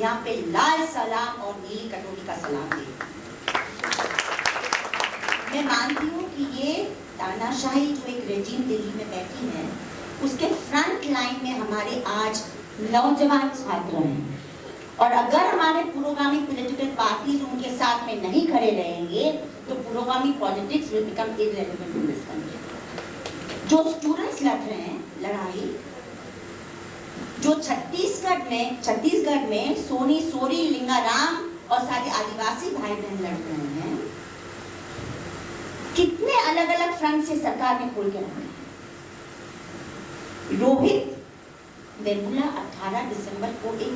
यहाँ पे लाल सलाम और नीली कटोरी का सलाम हूँ कि ये तानाशाही जो एक दिल्ली में बैठी है, उसके फ्रंट लाइन में हमारे आज नौजवान छात्र हैं। और अगर हमारे पुरोगामी पॉलिटिकल पार्टीज़ उनके साथ में नहीं खड़े रहेंगे तो पुरोगामी politics will become irrelevant in this country जो स्टूडेंट्स लड़ रहे हैं, लड़ाई, जो छत्तीसगढ़ में छत्तीसगढ़ में सोनी सोरी, लिंगाराम और सारे आदिवासी भाई बहन लड़ रहे हैं, कितने अलग अलग फ्रंट से सरकार ने खोल के रखे रोहित वेमुला 18 दिसंबर को एक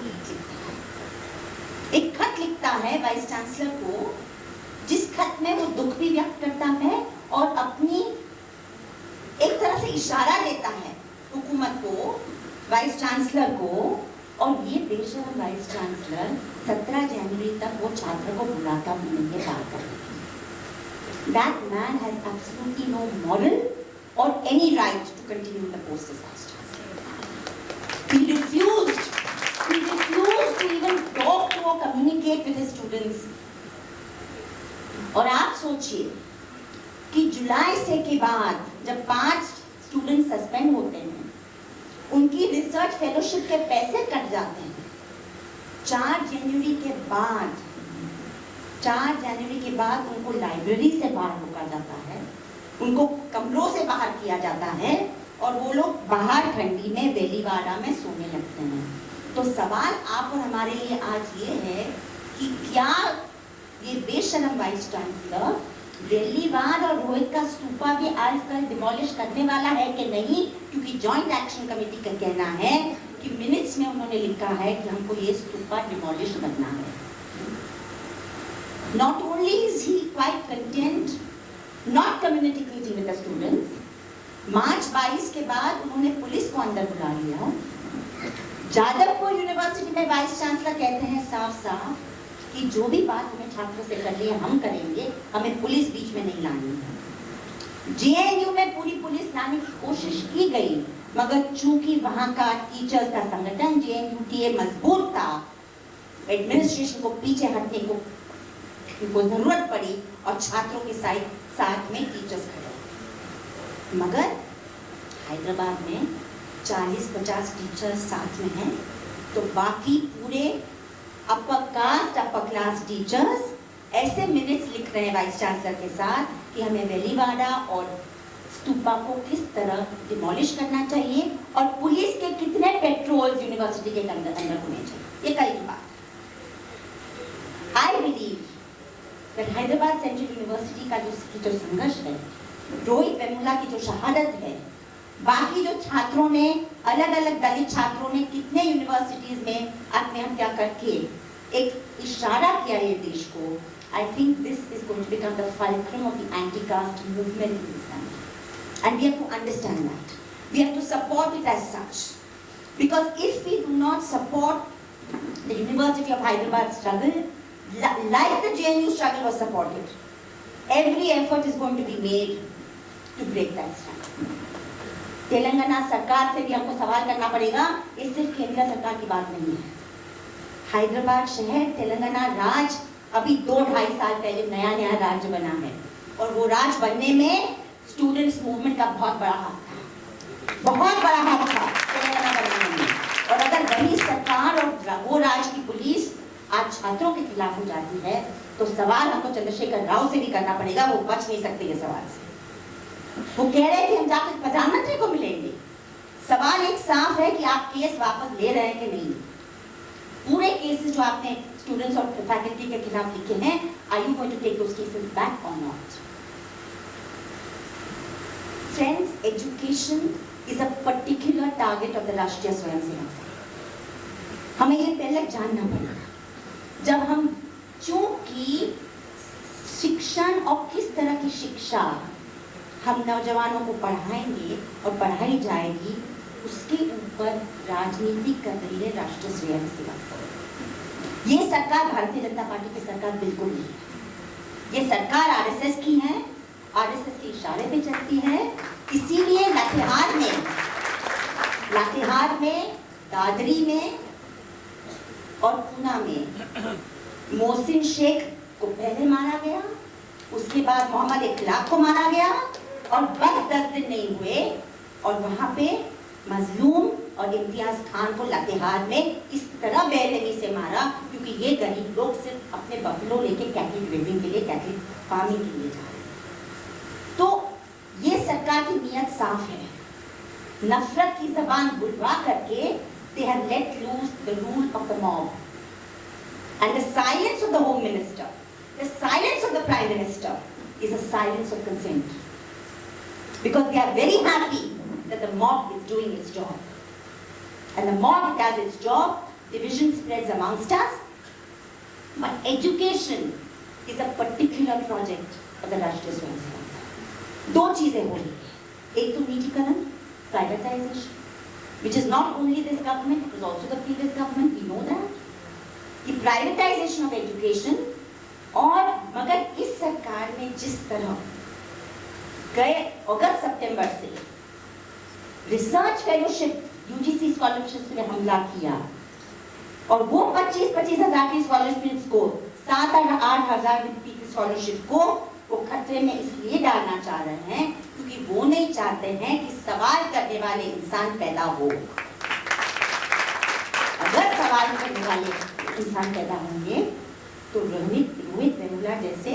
एक खत लिखता है वाइस चांसलर को, जिस खत में वो दुख भी व्यक्त करता है और अपनी एक तरह से इशारा देता है हुकूमत को, वाइस चांसलर को, और ये बेशरम वाइस चांसलर 17 जनवरी तक वो छात्र को बुलाता भी नहीं है बात के लिए that man has absolutely no moral or any right to continue the post as vice chancellor. He refused. Even talk to or communicate with his students. और आप सोचिए कि जुलाई से के बाद जब पाँच स्टूडेंट सस्पेंड होते हैं, उनकी रिसर्च फेलोशिप के पैसे कट जाते हैं चार जनवरी के बाद, चार जनवरी के बाद उनको लाइब्रेरी से बाहर रोका जाता है, उनको कमरों से बाहर किया जाता है और वो लोग बाहर ठंडी में वेलीवाड़ा में सोने लगते हैं तो सवाल आप और हमारे लिए आज ये है कि क्या ये बेशरम वाइस चांसलर वेलीवाड़ और रोहित का स्तूपा भी आजकल डिमोलिश करने वाला है कि नहीं? क्योंकि जॉइंट एक्शन कमेटी का कहना है कि मिनट्स में उन्होंने लिखा है कि हमको ये स्तूपा डिमोलिश करना है। Not only is he quite content not communicating with the students, मार्च 22 के बाद उन्होंने पुलिस को अंदर बुला लिया। जादवपुर यूनिवर्सिटी में वाइस चांसलर कहते हैं साफ़ साफ़ कि जो भी बात हमें छात्रों से करनी है, हम करेंगे, हमें पुलिस बीच में नहीं लानी है। जेएनयू में पूरी पुलिस लाने की कोशिश की गई, मगर चूँकि वहाँ का टीचर्स का संगठन जेएनयूटीए मज़बूत था एडमिनिस्ट्रेशन को पीछे हटने को को ज़रूरत पड़ी और छात्रों के साथ साथ में टीचर्स खड़े। मगर, हैदराबाद में 40-50 टीचर्स साथ में हैं। तो बाकी पूरे upper caste upper class teachers ऐसे मिनट्स लिख रहे हैं वाइस चांसलर के साथ कि हमें वेलीवाड़ा और स्तूपा को किस तरह डिमोलिश करना चाहिए और पुलिस के कितने पेट्रोल्स यूनिवर्सिटी के अंदर अंदर होने चाहिए। ये कल की बात I believe Hyderabad central university का जो जो संघर्ष है रोहित वेमुला की जो शहादत है बाकी जो छात्रों ने अलग अलग दलित छात्रों ने कितने यूनिवर्सिटीज में आत्महत्या करके एक इशारा किया है देश को I think this is going to become the fulcrum of the anti caste movement in this country and we have to understand that we have to support it as such because if we do not support the University of Hyderabad struggle like the J struggle was supported every effort is going to be made to break that struggle Telangana सरकार से भी हमको सवाल करना पड़ेगा, ये सिर्फ़ केंद्र सरकार की बात नहीं है। हैदराबाद शहर, तेलंगाना राज अभी दो ढाई साल पहले नया नया राज्य बना है। और वो राज बनने में स्टूडेंट्स मूवमेंट का बहुत बड़ा हाथ था। बहुत बड़ा हाथ था तेलंगाना बनने में। और अगर वही सरकार और वो राज्य की पुलिस आज छात्रों के खिलाफ हो जाती है तो सवाल हमको चंद्रशेखर राव से भी करना पड़ेगा, वो बच नहीं सकते ये सवाल से। वो कह रहे कि हम जाकर प्रधानमंत्री को मिलेंगे। सवाल एक साफ़ है कि आप केस वापस ले रहे हैं कि नहीं? पूरे केसेस जो आपने स्टूडेंट्स और फैकल्टी के खिलाफ लिखे हैं are you going to take those cases back और not friends education is a particular target of the Rashtriya Swayamsevak Sangh हमें ये पहले जानना पड़ेगा जब हम, चूँकि शिक्षण और किस तरह की शिक्षा हम नौजवानों को पढ़ाएँगे और पढ़ाई जाएगी, उसके ऊपर राजनीति कर रही है राष्ट्रीय स्वयंसेवक संघ ये सरकार भारतीय जनता पार्टी की सरकार बिल्कुल नहीं है। ये सरकार आरएसएस की है, आरएसएस के इशारे पे चलती है। इसीलिए लातेहार में लातेहार में, दादरी में और पूना में मोहसिन शेख को पहले मारा गया, उसके बाद मोहम्मद इखलाक को मारा गया और बस दस दिन नहीं हुए, और वहाँ पे मजलूम और इम्तियाज़ खान को लातेहार में इस तरह बेरहमी से मारा, क्योंकि ये गरीब लोग सिर्फ़ अपने बफलो लेके कैथलिक रेजिंग के लिए, कैथलिक फ़ार्मिंग के लिए जा रहे तो ये सरकार की नीयत साफ़ है। नफरत की जबान बुलवा करके they have let loose the rule of the mob and the silence of the home minister, the silence of the prime minister is a silence of consent. because they are very happy that the mob is doing its job and the mob does its job division spreads amongst us but education is a particular project of the Rashtriya Swayamsevak Sangh. दो चीजें हो रही है एक तो निजीकरण privatisation which is not only this government, it was also the previous government, we know that. कि privatisation of education और मगर इस सरकार ने जिस तरह गए अगस्त, सितंबर से। रिसर्च फेलोशिप यूजीसी स्कॉलरशिप में हमला किया। और वो 25 पच्चीस हज़ार की स्कॉलरशिप को, सात आठ आठ हज़ार की स्कॉलरशिप को वो खतरे में इसलिए डालना चाह रहे हैं क्योंकि वो नहीं चाहते हैं कि सवाल करने वाले इंसान पैदा हो। अगर सवाल करने वाले इंसान पैदा होंगे तो रोहित रोहित वेमुला जैसे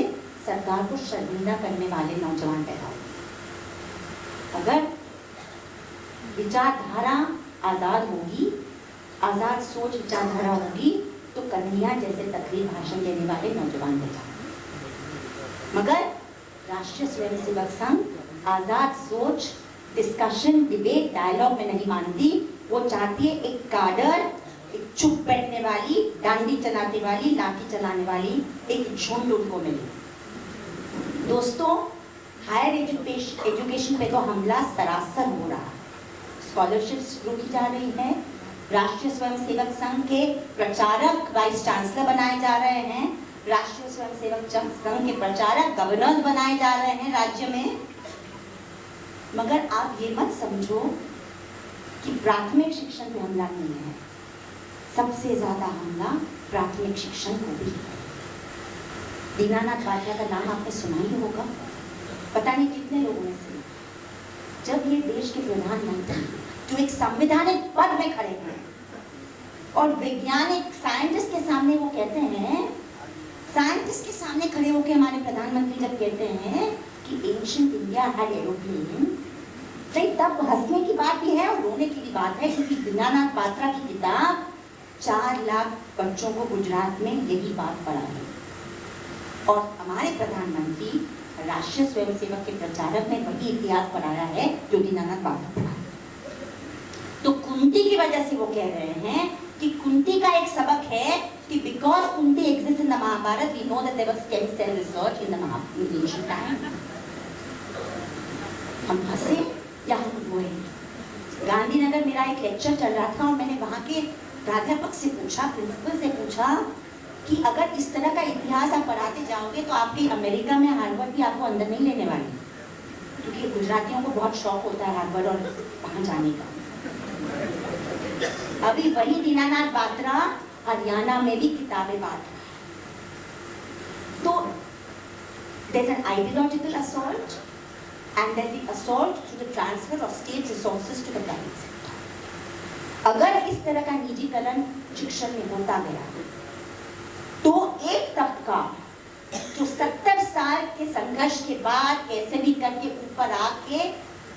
सरकार को शर्मिंदा करने वाले नौजवान पैदा होंगे। अगर विचारधारा आज़ाद होगी, आज़ाद सोच विचारधारा होगी तो कन्हैया जैसे तकरीर भाषण देने वाले नौजवान होंगे मगर राष्ट्रीय स्वयंसेवक संघ आज़ाद सोच डिस्कशन डिबेट डायलॉग में नहीं मानती। वो चाहती है एक काडर एक चुप बैठने वाली, डांडी चलाने वाली, लाठी चलाने वाली, एक झुंड उनको मिले। दोस्तों हायर एजुकेशन पे तो हमला सरासर हो रहा स्कॉलरशिप्स रोकी जा रही है। राष्ट्रीय स्वयंसेवक संघ के प्रचारक वाइस चांसलर बनाए जा रहे हैं। राष्ट्रीय स्वयंसेवक संघ के प्रचारक गवर्नर बनाए जा रहे हैं राज्य में। मगर आप ये मत समझो कि प्राथमिक शिक्षण पे हमला नहीं है। सबसे ज़्यादा हमला प्राथमिक शिक्षण को भी है। दीनानाथ भाटिया का नाम आपने सुना ही होगा। पता नहीं कितने लोगों ने सुना जब ये देश के प्रधानमंत्री जो एक संवैधानिक पद में खड़े हैं और वैज्ञानिक साइंटिस्ट के सामने वो कहते हैं साइंटिस्ट के सामने खड़े होकर हमारे प्रधानमंत्री जब कहते हैं कि एंशियंट इंडिया हैड एरोप्लेन तो तब हंसने की बात भी है और रोने की भी बात है, क्योंकि दीनानाथ पात्रा की किताब चार लाख बच्चों को गुजरात में यही बात पढ़ा है और हमारे प्रधानमंत्री राष्ट्रीय स्वयंसेवक के प्रचारक ने वही इतिहास पढ़ाया है जो दीनानाथ पढ़ा तो कुंती की वजह से वो कह रहे हैं कि कुंती का एक सबक है कि because Kunti Mahabharata, we know that there was stem cell research in the Maha in the ancient time. हम हंसे या हम रोए गांधीनगर मेरा एक लेक्चर चल रहा था और मैंने वहाँ के प्राध्यापक से पूछा प्रिंसिपल से पूछा कि अगर इस तरह का इतिहास आप पढ़ाते जाओगे तो आपकी अमेरिका में हार्वर्ड भी आपको अंदर नहीं लेने वाली। क्योंकि गुजरातियों को बहुत शौक होता है हार्वर्ड और वहाँ जाने का। अभी वही दीनानाथ बात्रा, हरियाणा में भी किताबें बांट तो there's an ideological assault and there's the assault to the transfer of state resources to the private sector. अगर इस तरह का निजीकरण शिक्षण में होता गया तो एक तबका, जो सत्तर साल के संघर्ष के बाद कैसे भी करके ऊपर आके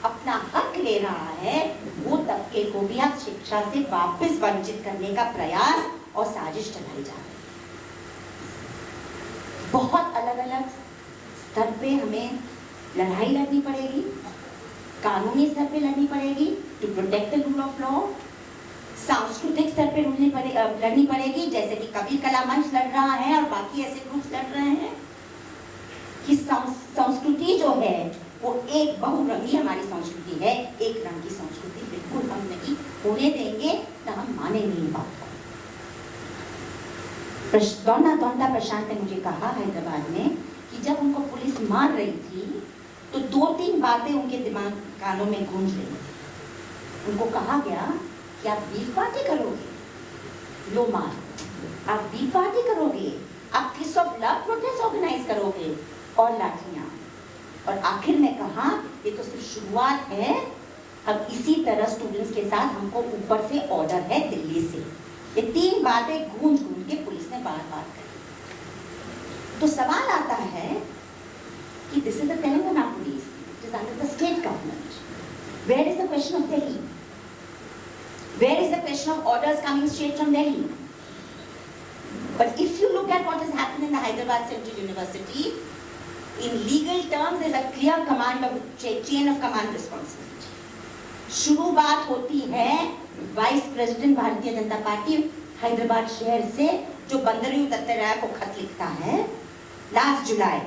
अपना हक ले रहा है, वो तबके को भी आप शिक्षा से वापस वंचित करने का प्रयास और साजिश चलाई जा रही बहुत अलग अलग स्तर पे हमें लड़ाई लड़नी पड़ेगी, कानूनी स्तर पे लड़नी पड़ेगी to protect the rule of law सांस्कृतिक स्तर पर लड़नी पड़े लड़नी पड़ेगी, जैसे कि कबीर कला मंच लड़ रहा है और बाकी ऐसे ग्रुप्स लड़ रहे हैं कि संस्कृति जो है, वो एक बहुरंगी हमारी संस्कृति है। एक रंग की संस्कृति बिल्कुल हम नहीं होने देंगे, ना हम माने नहीं बात। को प्रश- दौड़ना प्रशांत ने मुझे कहा हैदराबाद में कि जब उनको पुलिस मार रही थी तो दो तीन बातें उनके दिमाग कानों में गूंज रही थी। उनको कहा गया कि आप बीफ पार्टी करोगे? लो मार आप बीफ पार्टी करोगे? आप किस ऑफ़ लव प्रोटेस्ट ऑर्गेनाइज करोगे? और लाठियाँ। और आखिर में कहा, ये तो सिर्फ़ शुरुआत है। अब इसी तरह स्टूडेंट्स के साथ हमको ऊपर से ऑर्डर है दिल्ली से। ये तीन बातें गूंज गूंज के पुलिस ने बार बार कही। तो सवाल आता है कि this is the Telangana police it is under the state government where is the question of Delhi where is the question of orders coming straight from Delhi But if you look at what has happened in the Hyderabad Central University, in legal terms, there's a clear command of chain of command responsibility. शुरू बात होती है vice president Bharatiya Janata party Hyderabad शहर से जो बंदरियों दत्तराय को खत लिखता है लास्ट जुलाई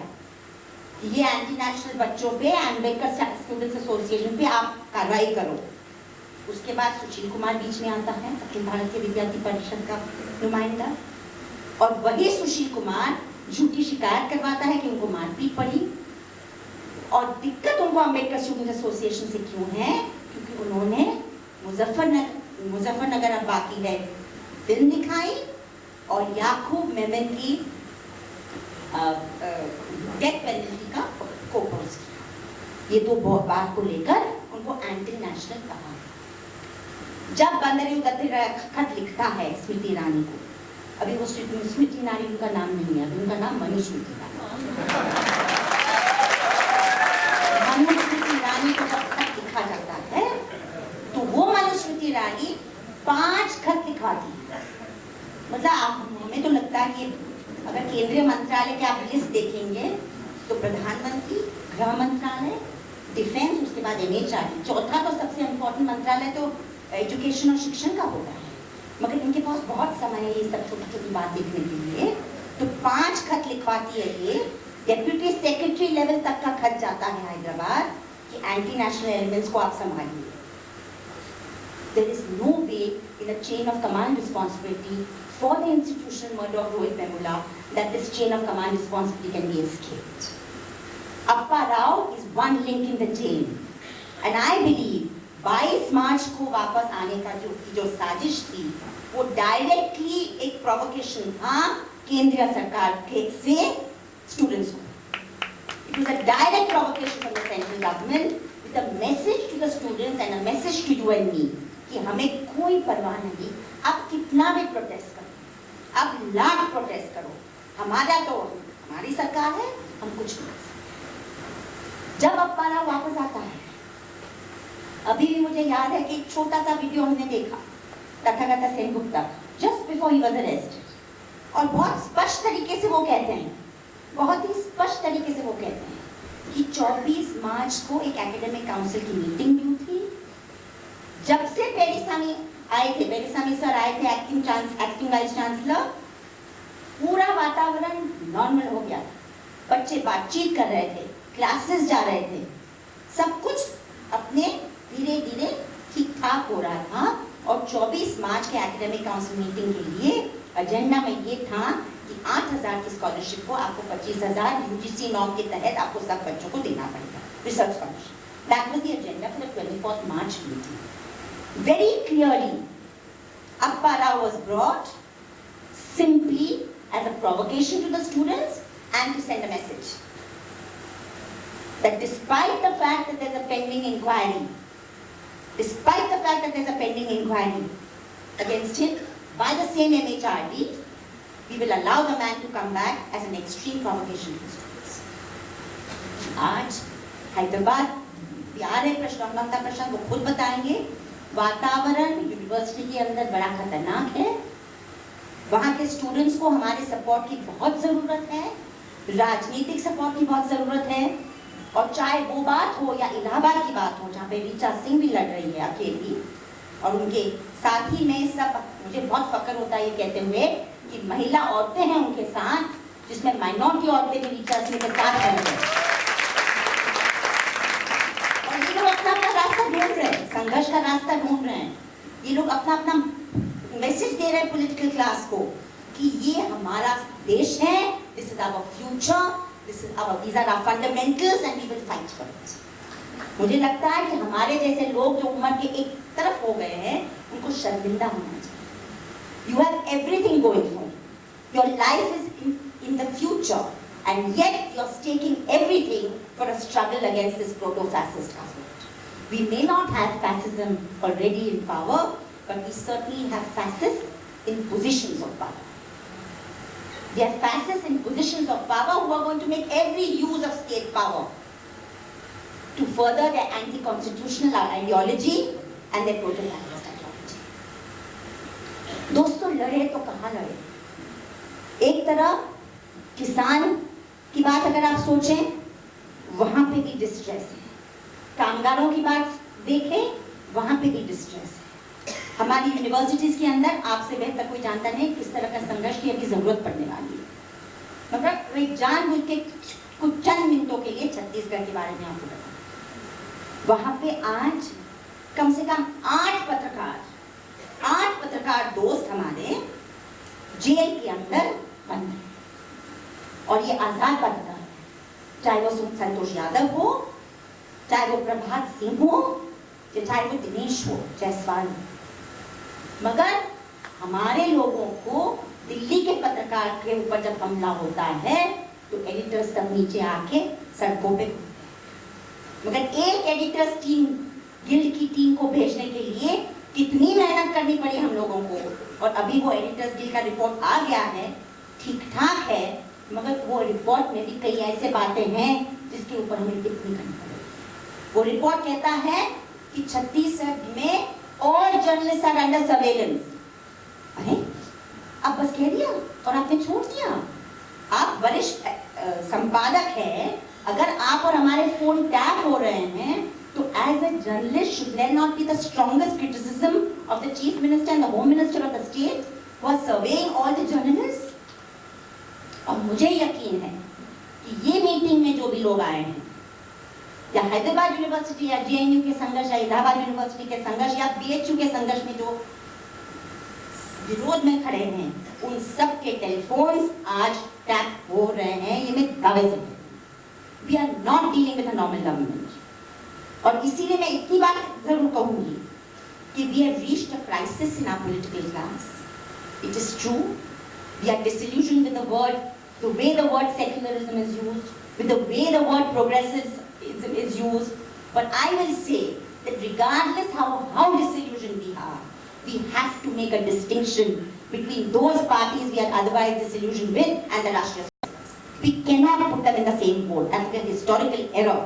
ये एंटी नेशनल बच्चों पे एम्बेडकर स्टूडेंट्स एसोसिएशन पे आप कार्रवाई करो। उसके बाद सुशील कुमार बीच में आता है, अखिल भारतीय विद्यार्थी परिषद का नुमाइंदा। और वही सुशील कुमार झूठी शिकायत करवाता है कि उनको मारपीट पड़ी। और दिक्कत उनको अंबेडकर स्टूडेंट एसोसिएशन से क्यों है? क्योंकि उन्होंने मुजफ्फरनगर मुजफ्फरनगर अब बाकी है। फ़िल्म दिखाई और याकूब मेमन की डेथ पेनल्टी का कोपोज किया। ये दो बात को लेकर उनको एंटी नेशनल कहा। जब बंदरी खत लिखता है स्मृति ईरानी को। अभी वो स्मृति स्मृति ईरानी उनका नाम नहीं है, अभी उनका नाम मनुस्मृति ईरानी। मनुस्मृति ईरानी को जब खत लिखा जाता है तो वो मनुस्मृति ईरानी पाँच खत लिखवाती मतलब हमें तो लगता है कि अगर केंद्रीय मंत्रालय के आप लिस्ट देखेंगे तो प्रधानमंत्री, गृह मंत्रालय डिफेंस उसके बाद एनएचआरडी चौथा तो सबसे इम्पोर्टेंट मंत्रालय तो एजुकेशन और शिक्षण का होता है मगर इनके पास बहुत समय है ये सब छोटी छोटी बात देखने के लिए तो पाँच खत लिखवाती है ये डेप्यूटी सेक्रेटरी लेवल तक का खत जाता है हैदराबाद कि एंटी नेशनल एलिमेंट्स को आप संभालिए there is no way in a chain of command responsibility for the institutional murder of Rohit Memula that this chain of command responsibility can be escaped. Appa Rao is one link in the chain. And I believe 22 March को वापस आने का जो जो साजिश थी, वो directly एक प्रोवोकेशन था केंद्रीय सरकार के से स्टूडेंट्स को। It was a direct provocation from the central government with a message to the students and a message to you and me कि हमें कोई परवाह नहीं, आप कितना भी प्रोटेस्ट करो, आप लाख प्रोटेस्ट करो, हमारा तो हमारी सरकार है, हम कुछ नहीं कर सकते। जब अप्पारा वापस आता है अभी भी मुझे याद है कि एक छोटा सा वीडियो हमने देखा, Tathagata Sen Gupta. Just before he was arrest और बहुत स्पष्ट तरीके से वो कहते हैं, बहुत ही स्पष्ट तरीके से वो कहते हैं कि 24 मार्च को एक एकेडमिक काउंसिल की मीटिंग भी थी। जब से पेरिसामी आए थे पेरिसामी सर आए थे acting chance acting vice chancellor पूरा वातावरण नॉर्मल हो गया था। बच्चे बातचीत कर रहे थे क्लासेस जा रहे थे। सब कुछ अपने धीरे धीरे ठीक ठाक हो रहा था और 24 मार्च के एकेडमिक काउंसिल मीटिंग के लिए एजेंडा में ये था कि 8000 की स्कॉलरशिप को आपको 25000 यूजीसी नॉर्म के तहत आपको सब बच्चों को देना पड़ेगा research scholarship that was the for the 24th March meeting very clearly Appara was brought simply as a provocation to the students and to send a message that despite the fact that there's a pending inquiry, despite the fact that there's a pending inquiry against him by the same MHRD, we will allow the man to come back as an extreme provocation to students. आज हैदराबाद बिहार है प्रश्न ममता प्रशांत वो खुद बताएँगे वातावरण university के अंदर बड़ा खतरनाक है वहाँ के स्टूडेंट्स को हमारे सपोर्ट की बहुत ज़रूरत है राजनीतिक सपोर्ट की बहुत ज़रूरत है और चाहे वो बात हो या इलाहाबाद की बात हो, जहाँ पे रीचा सिंह भी लड़ रही है अकेली, और उनके साथी में सब, मुझे बहुत फक्र होता है ये कहते हुए कि महिला औरतें हैं उनके साथ, जिसमें माइनॉरिटी औरतें भी रीचा सिंह के साथ खड़ी हैं। और ये लोग अपना अपना रास्ता ढूंढ रहे हैं, संघर्ष का रास्ता ढूंढ रहे हैं। ये लोग अपना अपना मैसेज दे रहे हैं पोलिटिकल क्लास को कि ये हमारा देश है this is our future this is our these are our fundamentals and we will fight for it मुझे लगता है कि हमारे जैसे लोग जो उम्र के एक तरफ़ हो गए हैं उनको शर्मिंदा होना चाहिए you have everything going for your life is in the future and yet you're staking everything for a struggle against this proto-fascist government. We may not have fascism already in power, but we certainly have fascists in positions of power. They are fascists in positions of power who are going to make every use of state power to further their anti-constitutional ideology and their proto-fascist ideology. दोस्तों लड़े तो कहाँ लड़े एक तरफ़ किसान की बात अगर आप सोचें वहाँ पे भी डिस्ट्रेस है कामगारों की बात देखें वहाँ पे भी डिस्ट्रेस है हमारी यूनिवर्सिटीज के अंदर आपसे बेहतर कोई जानता नहीं किस तरह का संघर्ष की अभी ज़रूरत पड़ने वाली है। मतलब कोई जानबूझ के कुछ चंद मिनटों के लिए छत्तीसगढ़ के बारे में आपको बता वहाँ पे आज कम से कम आठ पत्रकार आठ पत्रकार दोस्त हमारे जेल के अंदर बंद हैं। और ये आज़ाद पत्रकार चाहे वो संतोष यादव हो, चाहे वो प्रभात सिंह हो चाहे वो दिनेश हो, जायसवाल हो। मगर हमारे लोगों को दिल्ली के पत्रकार के ऊपर जब हमला होता है तो एडिटर्स सब नीचे आके सड़कों पे मगर एक एडिटर्स टीम गिल्ड की टीम को भेजने के लिए कितनी मेहनत करनी पड़ी हम लोगों को? और अभी वो एडिटर्स गिल्ड का रिपोर्ट आ गया है ठीक ठाक है, मगर वो रिपोर्ट में भी कई ऐसे बातें हैं जिसके ऊपर हमें टिप्पणी करनी पड़ेगी। वो रिपोर्ट कहता है कि छत्तीसगढ़ में और जर्नलिस्ट आर अंडर सर्वेलेंस अरे, आप बस कह दिया और आपने छोड़ दिया। आप वरिष्ठ संपादक है। अगर आप और हमारे फ़ोन टैप हो रहे हैं तो as a journalist should there not be the strongest criticism of the chief minister and the home minister of the state are surveying all the journalists? और मुझे यकीन है कि ये मीटिंग में जो भी लोग आए हैं या हैदराबाद यूनिवर्सिटी या जेएनयू के संघर्ष या इलाहाबाद यूनिवर्सिटी के संघर्ष या बीएचयू के संघर्ष में जो विरोध में खड़े हैं, उन सब के टेलीफोन्स आज टैप हो रहे हैं, ये मैं दावे से we are not dealing with normal government और इसीलिए मैं इतनी बात ज़रूर कहूँगी कि we have reached a crisis in our political class it is true we are disillusioned with the word, the way the word secularism is used, with the way the word progressivism is is used but i will say that regardless how how disillusioned we are we have to make a distinction between those parties we are otherwise disillusioned with and the Rashtriya We cannot put them in the same boat. That's a historical error.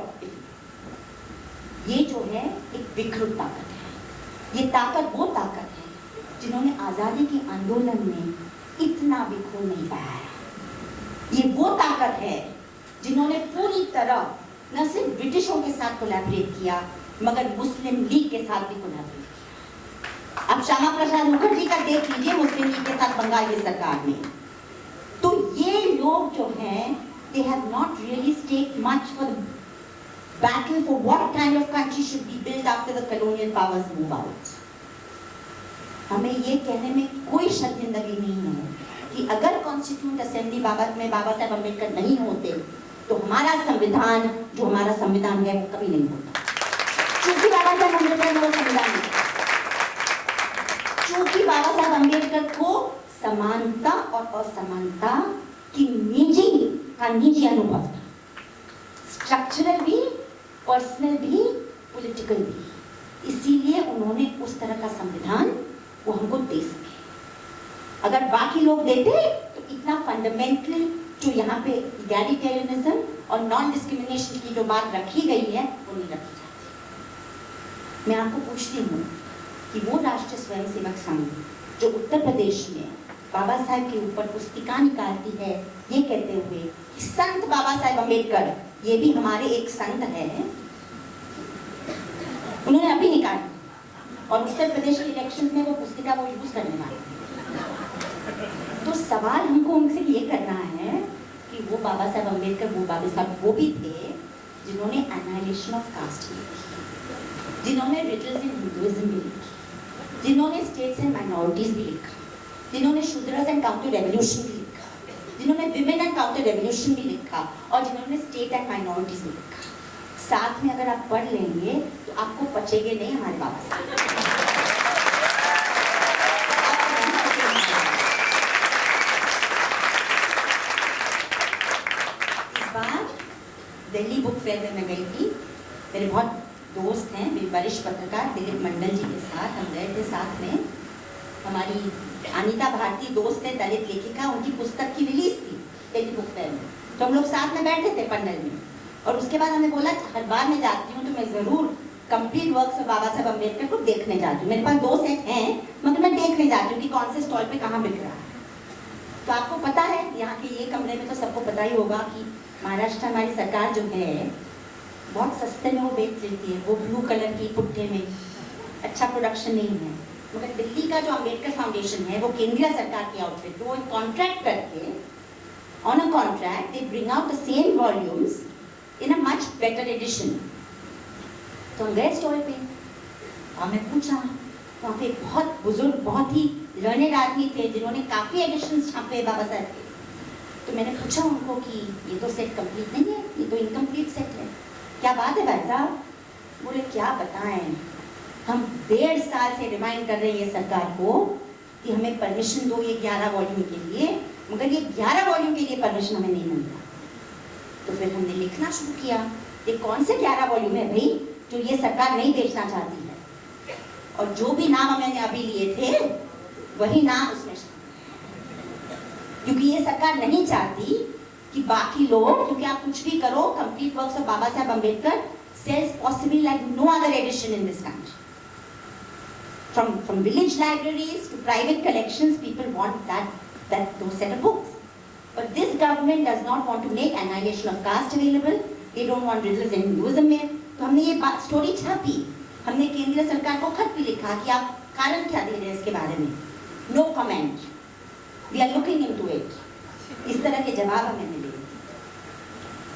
ये जो है एक विकृत ताकत है ये ताकत वो ताकत है जिन्होंने आज़ादी के आंदोलन में इतना खून नहीं बहाया ये वो ताकत है जिन्होंने पूरी तरह न सिर्फ़ ब्रिटिशों के साथ कोलैबोरेट किया, मगर मुस्लिम लीग के साथ भी कोलैबोरेट किया अब श्यामा प्रसाद मुखर्जी का देख लीजिए, मुस्लिम लीग के साथ बंगाल की सरकार में तो ये लोग जो हैं have not really staked much for the battle for what kind of country should be built after the colonial powers move out. हमें ये कहने में कोई शर्मिंदगी नहीं है कि अगर कॉन्स्टिट्यूंट असेंबली बाबा, में बाबा साहब अंबेडकर नहीं होते तो हमारा संविधान, जो हमारा संविधान है वो कभी नहीं होता क्योंकि बाबा साहब अंबेडकर ने संविधान। क्योंकि बाबा साहब अंबेडकर को समानता और असमानता की निजी, का निजी अनुभव था। स्ट्रक्चरल भी पर्सनल भी पॉलिटिकल भी। इसीलिए उन्होंने उस तरह का संविधान वो हमको दे सके। अगर बाकी लोग देते तो इतना फंडामेंटल जो यहाँ पे इगैलिटेरियनिज्म और नॉन डिस्क्रिमिनेशन की जो बात रखी गई है, वो नहीं रखी जाती। मैं आपको पूछती हूँ कि वो राष्ट्रीय स्वयंसेवक संघ जो उत्तर प्रदेश में बाबा साहब के ऊपर पुस्तिका निकालती है, ये कहते हुए कि संत बाबा साहेब अंबेडकर ये भी हमारे एक संत है। उन्होंने अभी निकाली। और उत्तर प्रदेश के इलेक्शन में वो पुस्तिका वो यूज़ करने वाले तो सवाल हमको उनसे ये करना है कि वो बाबा साहब अंबेडकर वो बाबा साहब वो भी थे जिन्होंने एनाइलेशन ऑफ़ कास्ट भी लिखी जिन्होंने रिटल्स इन हिंदुइज्म भी लिखी। जिन्होंने स्टेट्स एंड माइनॉरिटीज भी लिखा। जिन्होंने शूद्रस एंड काउंटर रेवोल्यूशन भी लिखा। जिन्होंने विमेन एंड काउंटर रेवोल्यूशन भी लिखा और जिन्होंने स्टेट एंड माइनॉरिटीज भी लिखा। साथ में अगर आप पढ़ लेंगे तो आपको पचेंगे नहीं हमारे बाबा साहब आपको नहीं पचेंगे। इस बार दिल्ली बुक फेयर में मैं गई थी। मेरे बहुत दोस्त हैं, मेरे वरिष्ठ पत्रकार दिलीप मंडल जी के साथ, हम गए थे साथ में। हमारी अनीता भारती दोस्त है, दलित लेखिका, उनकी पुस्तक की रिलीज़ थी दिल्ली बुक फेयर में। तो हम लोग साथ में बैठे थे पंडल में और उसके बाद हमने बोला, हर बार मैं जाती हूँ तो मैं ज़रूर कंप्लीट वर्क बाबा साहब अंबेडकर को देखने जाती हूँ। मेरे पास दो सेट हैं, मगर मैं देखने जाती हूँ कि कौन से स्टॉल पे कहाँ बिक रहा है। तो आपको पता है, यहाँ के ये कमरे में तो सबको पता ही होगा कि महाराष्ट्र हमारी सरकार जो है, बहुत सस्ते में वो बेच लेती है, वो ब्लू कलर की पुट्ठे में। अच्छा प्रोडक्शन नहीं है। मगर दिल्ली का जो अंबेडकर फाउंडेशन है, वो केंद्रीय सरकार की आउटफिट वो कॉन्ट्रैक्ट करके on a contract they bring out the same volumes in a much better edition तो हम गए स्टॉल पे। हमने पूछा वहाँ पे बहुत बुज़ुर्ग, बहुत ही लर्नेड आदमी थे जिन्होंने काफ़ी एडिशन छापे बाबा साहब के। तो मैंने पूछा उनको कि ये तो सेट कंप्लीट नहीं है, ये तो इनकम्प्लीट सेट है। क्या बात है भाई साहब? बोले, क्या बताएँ? हम डेढ़ साल से रिमाइंड कर रहे हैं ये सरकार को कि हमें परमिशन दो ये ग्यारह वॉल्यूम के लिए, मगर ये ग्यारह वॉल्यूम के लिए परमिशन हमें नहीं मिल रहा। तो फिर हमने लिखना शुरू किया, ये कौन से ग्यारह वॉल्यूम है भाई जो ये सरकार नहीं बेचना चाहती? और जो भी नाम हमने अभी लिए थे वही नाम उसमें क्योंकि ये सरकार नहीं चाहती कि बाकी लोग क्योंकि आप कुछ भी करो कंप्लीट वर्क्स ऑफ़ बाबा साहब Ambedkar sells possibly like no other edition in this country. From, from village libraries to private collections, people want that, that those set of books. But this government does not want to make annihilation of caste available. They don't want riddles in Hinduism में. तो हमने ये बात story छापी हमने केंद्रीय सरकार को खत भी लिखा कि आप कारण क्या दे रहे हैं इसके बारे में? No comment we are looking into it इस तरह के जवाब हमें मिले।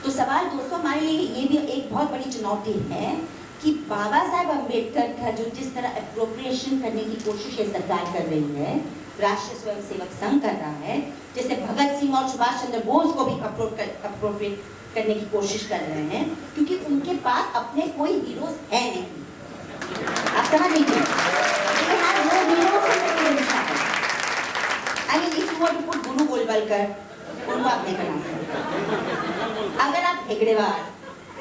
तो सवाल दोस्तों, हमारे लिए ये भी एक बहुत बड़ी चुनौती है कि बाबा साहब अंबेडकर का जो जिस तरह अप्रोप्रिएशन करने की कोशिश ये सरकार कर रही है, राष्ट्रीय स्वयंसेवक संघ कर रहा है, जैसे भगत सिंह और सुभाष चंद्र बोस को भी अप्रोप्रिएट करने की कोशिश कर रहे हैं, क्योंकि उनके पास अपने कोई हीरोज है नहीं। I mean, if you want to put बना सकते। अगर आप हेगड़ेवार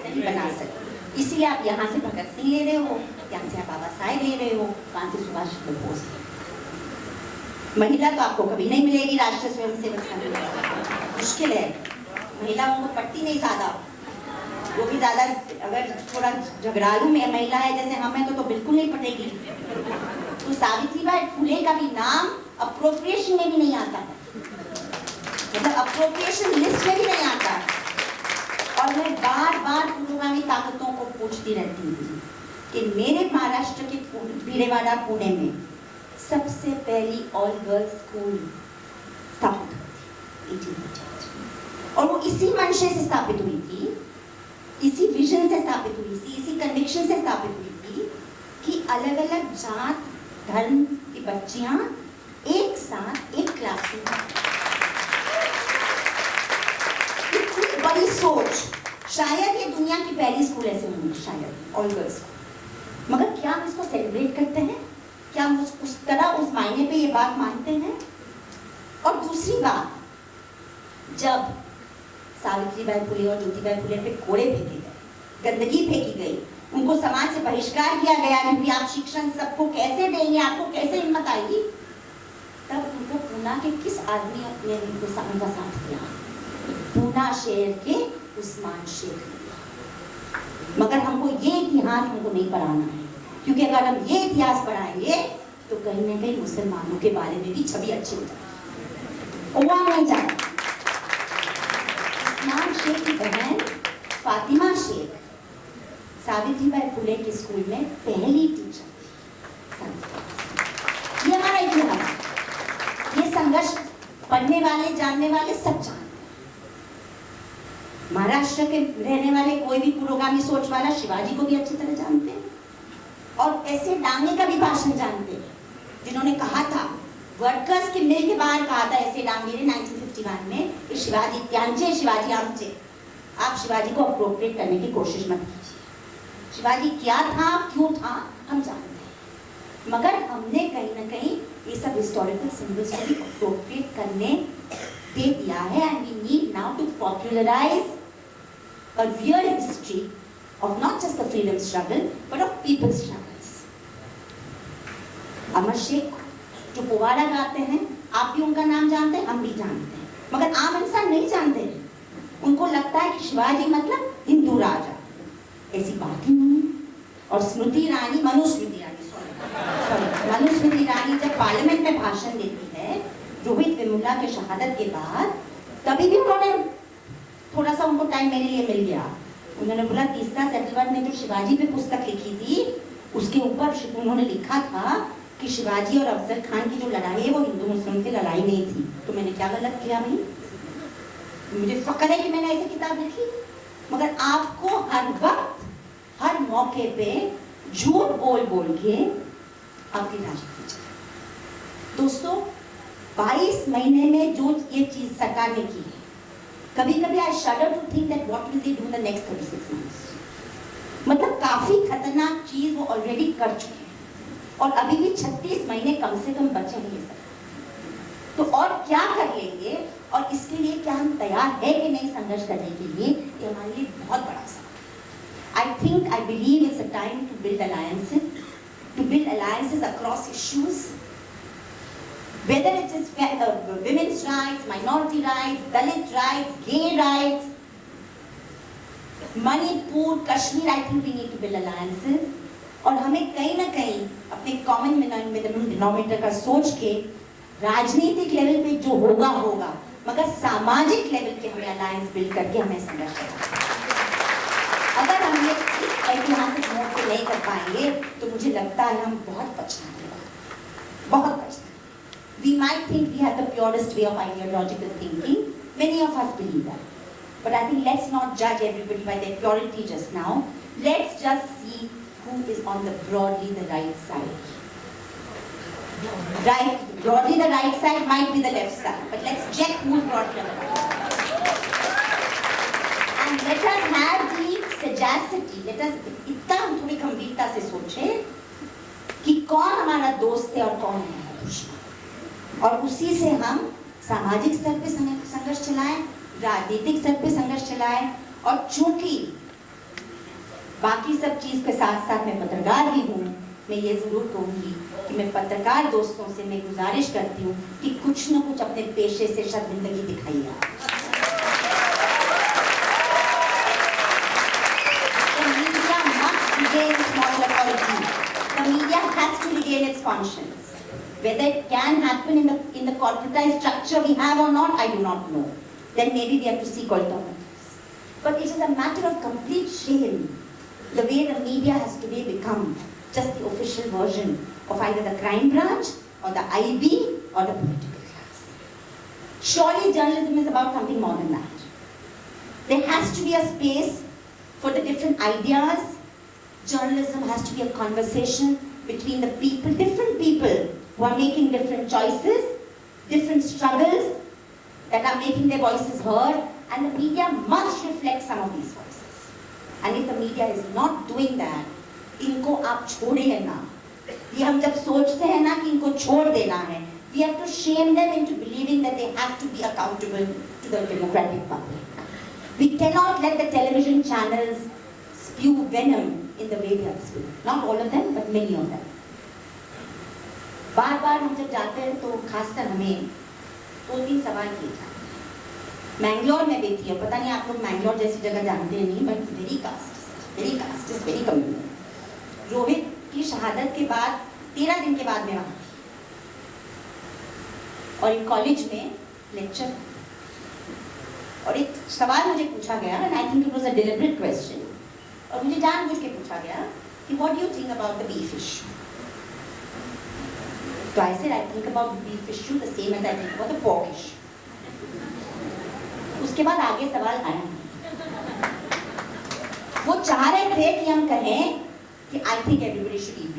नहीं बना सकते इसीलिए आप यहाँ से भगत सिंह ले रहे हो यहाँ से आप बाबा साहेब ले रहे हो वहाँ से सुभाष चंद्र बोस। महिला तो आपको कभी नहीं मिलेगी राष्ट्रीय स्वयंसेवक संघ। मुश्किल है। महिलाओं को पट्टी नहीं ज़्यादा। वो भी ज़्यादा, अगर थोड़ा झगड़ालू में महिला है, जैसे हम हैं तो तो बिल्कुल नहीं पटेगी तो सावित्रीबाई फुले का भी नाम अप्रोप्रिएशन में भी नहीं आता है। मतलब अप्रोप्रिएशन लिस्ट में भी नहीं आता और मैं बार बार ताकतों को पूछती रहती थी कि मेरे महाराष्ट्र के भीड़ेवाड़ा पुणे में सबसे पहली ऑल गर्ल्स स्कूल स्थापित हुई थी। और वो इसी मंशे से स्थापित हुई थी इसी विजन से स्थापित हुई थी इसी कन्विक्शन से स्थापित हुई थी कि अलग अलग जात धर्म की बच्चियाँ एक साथ एक क्लास में बड़ी सोच। शायद ये दुनिया की पहली स्कूल ऐसे होंगी शायद ऑल गर्ल्स मगर क्या हम इसको सेलिब्रेट करते हैं? क्या हम उस, उस तरह उस मायने पे ये बात मानते हैं? और दूसरी बात जब सावित्रीबाई फुले और ज्योतिबाई फुले पे कोड़े फेंके गए। गंदगी फेंकी गई। उनको समाज से बहिष्कार किया गया क्योंकि आप शिक्षण सबको कैसे देंगे, आपको कैसे हिम्मत आएगी? तब उनको पूना के किस आदमी ने उनको उनका साथ दिया? पूना शहर के उस्मान ने मगर हमको ये इतिहास हमको नहीं पढ़ाना है। क्योंकि अगर हम ये इतिहास पढ़ाएँगे तो कहीं ना कहीं मुसलमानों के बारे में भी छवि अच्छी हो जाएगी। वहाँ नहीं उस्मान शेख की बहन फातिमा शेख, सावित्रीबाई फुले के स्कूल में पहली टीचर ये हमारा इतिहास ये संघर्ष पढ़ने वाले, जानने वाले सब जानते महाराष्ट्र के रहने वाले कोई भी पुरोगामी सोच वाला शिवाजी को भी अच्छी तरह जानते हैं। और ऐसे डांगे का भी भाषण जानते हैं, जिन्होंने कहा था वर्कर्स के मिल के बाहर कहा था ऐसे डांगे ने 1951 में कि शिवाजी त्यांचे शिवाजी आमचे आप शिवाजी को अप्रोप्रिएट करने की कोशिश मत कीजिए। शिवाजी क्या था, क्यों था, हम जानते हैं। मगर हमने कहीं ना कहीं ये सब हिस्टोरिकल सिंबल्स को भी अप्रोप्रिएट करने दे दिया है and we need now to popularise a real history of not just the freedom struggle, but of people's struggles. Amar Shaikh, जो पुवाड़ा गाते हैं, आप भी उनका नाम जानते हैं? हम भी जानते हैं। मगर आम इंसान नहीं जानते। उनको लगता है कि शिवाजी मतलब हिंदू राजा। ऐसी बात ही नहीं और स्मृति ईरानी मनुस्मृति ईरानी सॉरी मनुस्मृति ईरानी जब पार्लियामेंट में भाषण देती है, रोहित वेमुला के शहादत के बाद, तभी भी उन्होंने थोड़ा सा उनको टाइम मेरे लिए मिल गया। उन्होंने बोला, तीसरा सेटलमेंट ने जो शिवाजी पे पुस्तक लिखी थी, उसके ऊपर उन्होंने लिखा था कि शिवाजी और अफजल खान की जो लड़ाई है, वो हिंदू मुस्लिम की लड़ाई नहीं थी। तो मैंने क्या गलत किया भाई? मुझे फक्र है कि मैंने ऐसी किताब लिखी। मगर आपको हर वक्त, हर मौके पे झूठ बोल बोल के अपनी राजनीति दोस्तों 22 महीने में जो ये चीज़ सरकार ने की है कभी कभी I shudder to think that what will they do the next 36 months मतलब काफ़ी खतरनाक चीज़ वो ऑलरेडी कर चुके और अभी भी 36 महीने कम से कम बचे हैं ये तो और क्या कर लेंगे? और इसके लिए क्या हम तैयार है कि नहीं संघर्ष करने के लिए? ये हमारे लिए बहुत बड़ा सवाल I think I believe it's a time to build alliances to build alliances across issues whether it is uh, women's rights, minority rights, Dalit rights, gay rights, Manipur, Kashmir, I think we need to build alliances. और हमें कहीं ना कहीं अपने common denominator का सोच के राजनीतिक लेवल पे जो होगा होगा, मगर सामाजिक लेवल के हमें अलायंस बिल्ड करके हमें संघर्ष अगर हम ये ऐतिहासिक मोड से नहीं कर पाएँगे तो मुझे लगता है हम बहुत पछता बहुत पछता we might think we have the purest way of ideological thinking many of us believe that but I think let's not जज everybody by their purity just now let's just see who is on the broadly the right side. Right, broadly the right side might be the left side, but let's check who's broadly the right. And let us have the sagacity, let us इतना हम थोड़ी गंभीरता से सोचें कि कौन हमारा दोस्त है और कौन हमारा दुश्मन और उसी से हम सामाजिक स्तर पे संघर्ष चलाएँ राजनीतिक स्तर पे संघर्ष चलाएँ और चूँकि बाकी सब चीज़ के साथ साथ मैं पत्रकार भी हूँ मैं ये ज़रूर कहूँगी कि मैं पत्रकार दोस्तों से मैं गुजारिश करती हूँ कि कुछ न कुछ अपने पेशे से शर्मिंदगी दिखाइए आप। The. Whether it can happen in the in the corporatized structure we have or not, I do not know. Then maybe we have to seek alternatives. But it is a matter of complete shame the way the media has today become just the official version of either the crime branch or the IB or the political class. Surely journalism is about something more than that. There has to be a space for the different ideas. Journalism has to be a conversation between the people, different people who are making different choices, different struggles that are making their voices heard, and the media must reflect some of these voices. And if the media is not doing that, इनको आप छोड़िए ना ये हम जब सोचते हैं ना कि इनको छोड़ देना है we have to shame them into believing that they have to be accountable to the democratic public. We cannot let the television channels spew venom in the way they are spewing. Not all of them, but many of them. बार बार हम जब जाते हैं तो खासकर हमें दो तीन सवाल किए जाते हैं मैंगलोर में बेटी है पता नहीं आप लोग मैंगलोर जैसी जगह जानते हैं नहीं but very caste very caste is very communal Rohit की शहादत के बाद, तेरह दिन के बाद मैं वहाँ थी। और एक कॉलेज में लेक्चर और एक सवाल मुझे पूछा गया and I think it was a deliberate question और मुझे जानबूझ के पूछा गया कि what you think about the beef issue तो I said I think about beef issue the same as I think about the pork issue उसके बाद आगे सवाल आया। वो चाह रहे थे कि हम कहें कि I think everybody should eat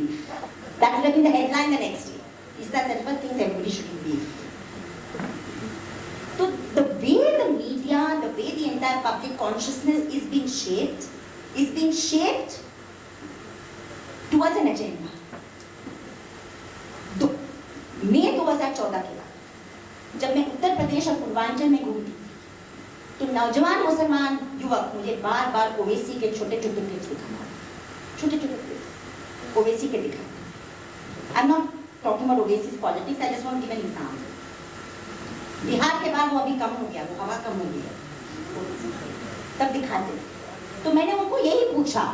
that will be the headline the next day is that everyone thinks everybody should eat तो the way the media the way the entire public consciousness is being shaped is being shaped towards an agenda मई 2014 के बाद, जब मैं उत्तर प्रदेश और पूर्वांचल में घूमती नौजवान मुसलमान युवक मुझे बार बार ओवेसी के छोटे छोटे क्लिप्स दिखाना छोटे छोटे क्लिप्स ओवेसी के दिखाते I am not talking about Owaisi's politics I just want give an example Bihar के बाद वो अभी कम हो गया, वो हवा कम हो है तब दिखाते तो मैंने उनको यही पूछा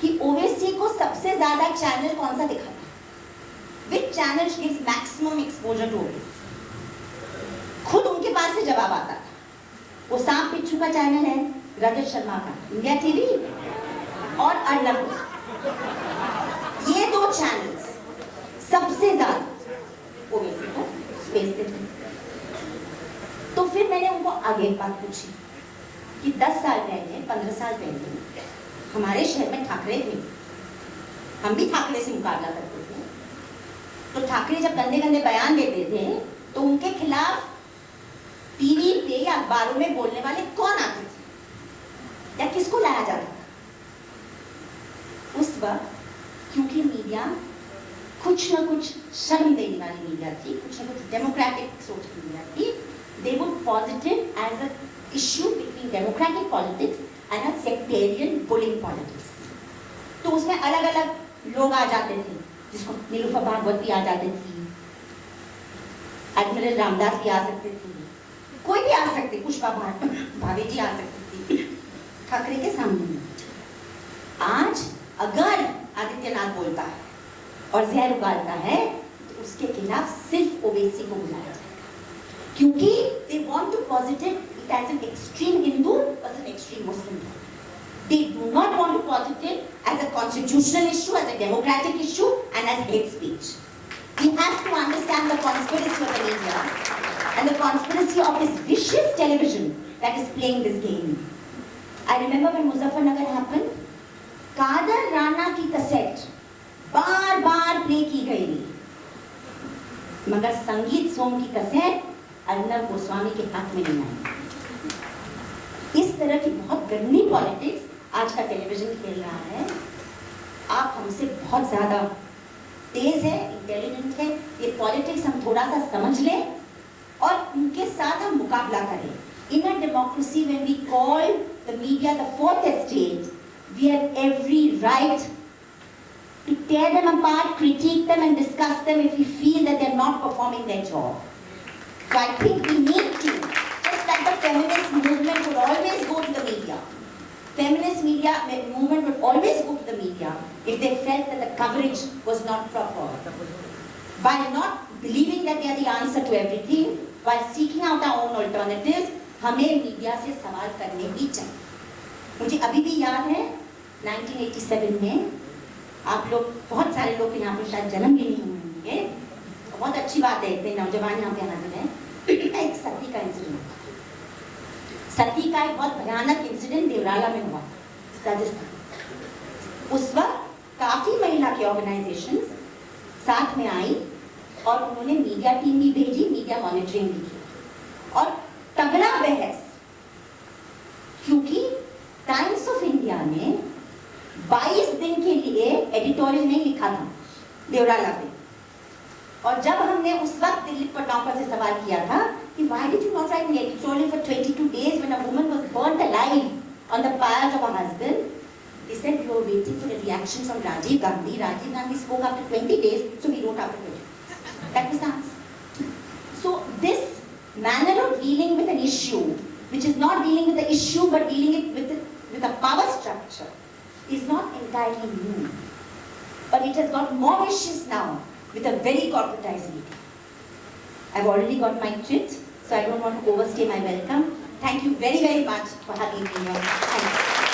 कि ओवेसी को सबसे ज़्यादा चैनल कौन सा दिखाता है? Which channel gives maximum exposure to Owaisi खुद उनके पास से जवाब आता था। वो सांप पिच्छू का चैनल है, रजत शर्मा का। इंडिया टीवी और अर्नब ये दो चैनल्स सबसे ज़्यादा स्पेस देते तो फिर मैंने उनको आगे एक बात पूछी कि 10 साल पहले 15 साल पहले हमारे शहर में ठाकरे थे। हम भी ठाकरे से मुकाबला करते थे। तो ठाकरे जब गंदे गंदे बयान देते थे तो उनके खिलाफ टीवी पे या अखबारों में बोलने वाले कौन आते थे या किसको लाया जाता था उस वक्त, क्योंकि मीडिया कुछ ना कुछ शर्म देने वाली मीडिया थी, कुछ ना कुछ डेमोक्रेटिक सोच की मीडिया थी, they would positive as an issue between democratic politics and a sectarian bullying politics. तो उसमें अलग अलग लोग आ जाते थे, जिसको नीलूफा भागवत भी आ जाती थी एडमिरल रामदास भी आ सकते थे कोई भी आ सकती पुष्पा भाभी जी आ सकती थी। ठाकरे के सामने। आज अगर आदित्यनाथ बोलता है और जहर उगाता है तो उसके खिलाफ सिर्फ़ ओबेसी को बुलाया क्योंकि they want to positive it as an extreme Hindu as an extreme Muslim they do not want to positive as a constitutional issue as a democratic issue and as hate speech We have to understand the conspiracy of the media and the conspiracy of this vicious television that is playing this game. I remember when Muzaffarnagar happened, Kadar Rana की cassette बार बार play की गई मगर संगीत सोम की cassette Arnab Goswami के हाथ में नहीं आई इस तरह की बहुत गंदी पॉलिटिक्स आज का टेलीविज़न खेल रहा है आप हमसे बहुत ज़्यादा तेज है इंटेलिजेंट है ये पॉलिटिक्स हम थोड़ा सा समझ लें और उनके साथ हम मुकाबला करें in a democracy when we call the media the fourth estate we have every right to tear them apart, critique them and discuss them if we feel that they're not performing their job. So I think we need to, just like the feminist movement would always go to the media. Feminist media movement would always go to the media if they felt that the coverage was not proper. By not believing that they are the answer to everything, while seeking out our own alternatives, हमें media से सवाल करने ही चाहिए मुझे अभी भी याद है 1987 में आप लोग बहुत सारे लोग यहाँ पे शायद जन्म भी नहीं हुए होंगे बहुत अच्छी बात है इतने नौजवान यहाँ पे हाजिर हैं एक सती का इंसिडेंट सती का एक बहुत भयानक इंसिडेंट देवराला में हुआ राजस्थान। उस वक्त काफ़ी महिला के ऑर्गेनाइजेशन साथ में आई और उन्होंने मीडिया टीम भी भेजी मीडिया मॉनिटरिंग भी की। और तगड़ा बहस, क्योंकि टाइम्स ऑफ़ इंडिया ने 22 दिन के लिए एडिटोरियल नहीं लिखा था, देवराला पे। और जब हमने उस वक्त दिलीप पटाउकर से सवाल किया था कि why did you not write an editorial for 22 days when a woman was burnt alive? On the pyres of her husband they said we were waiting for a reaction from Rajiv Gandhi Rajiv Gandhi spoke after 20 days so we wrote after 20 that was the answer so this manner of dealing with an issue which is not dealing with the issue but dealing it with with a power structure is not entirely new. But it has got more vicious now with a very corporatized media. I've already got my treat, so I don't want to overstay my welcome. Thank you very, very much for having me here.